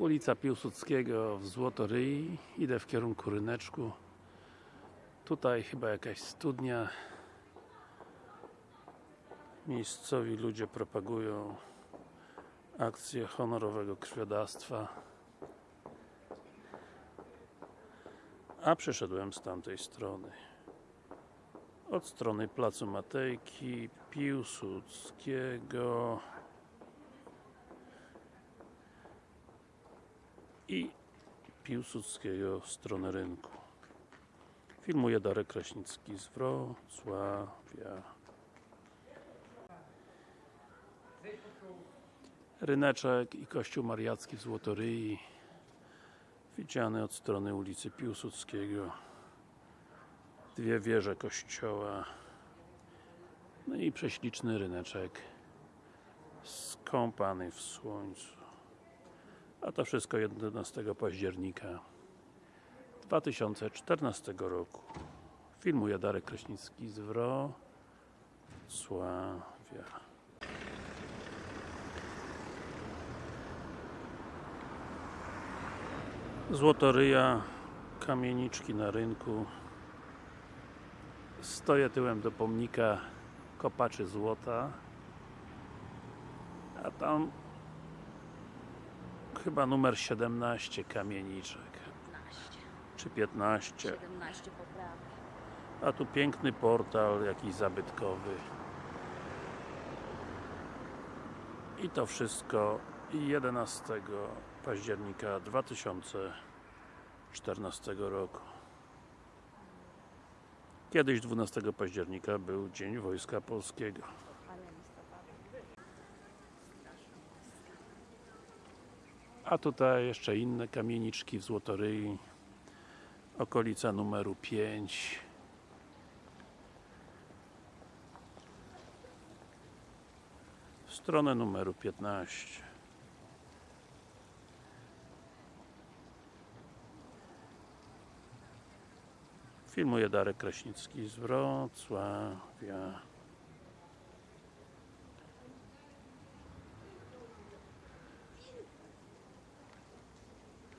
Ulica Piłsudskiego w Złotoryi idę w kierunku Ryneczku. Tutaj chyba jakaś studnia. Miejscowi ludzie propagują akcję honorowego krwiodawstwa. A przyszedłem z tamtej strony. Od strony placu Matejki Piłsudskiego i Piłsudskiego w stronę rynku. Filmuje Darek Kraśnicki z Wrocławia. Ryneczek i Kościół Mariacki w Złotoryi widziany od strony ulicy Piłsudskiego. Dwie wieże kościoła. No i prześliczny ryneczek skąpany w słońcu a to wszystko 11 października 2014 roku. Filmuje Darek Kraśnicki z Wrocławia. Złotoryja kamieniczki na rynku. Stoję tyłem do pomnika kopaczy złota a tam chyba numer 17 kamieniczek. 15, czy 15 17 poprawek. a tu piękny portal jakiś zabytkowy. I to wszystko 11 października 2014 roku. Kiedyś 12 października był Dzień Wojska Polskiego a tutaj jeszcze inne kamieniczki w Złotoryi. Okolica numeru 5 w stronę numeru 15 filmuje Darek Kraśnicki z Wrocławia